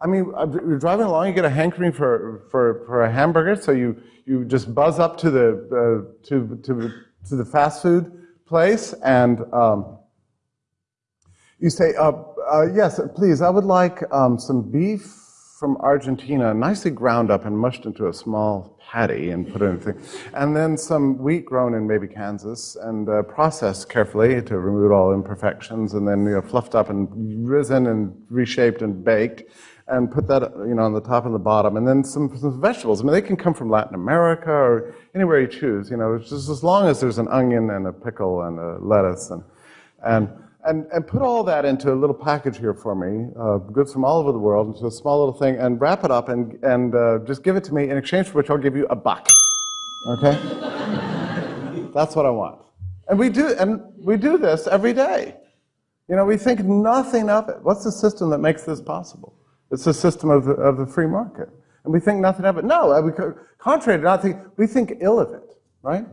I mean, uh, you're driving along, you get a hankering for, for, for a hamburger, so you, you just buzz up to the, uh, to, to, to the fast food place and um, you say, uh, uh, yes, please, I would like um, some beef from Argentina, nicely ground up and mushed into a small patty and put in a thing. And then some wheat grown in maybe Kansas and uh, processed carefully to remove all imperfections and then you know, fluffed up and risen and reshaped and baked and put that you know on the top and the bottom, and then some, some, vegetables. I mean, they can come from Latin America or anywhere you choose. You know, just as long as there's an onion and a pickle and a lettuce and and and, and put all that into a little package here for me, uh, goods from all over the world, into a small little thing, and wrap it up and, and uh, just give it to me in exchange for which I'll give you a buck. Okay? That's what I want. And we do, and we do this every day. You know, we think nothing of it. What's the system that makes this possible? It's the system of the, of the free market. And we think nothing of it. No, we, contrary to nothing, we think ill of it, right?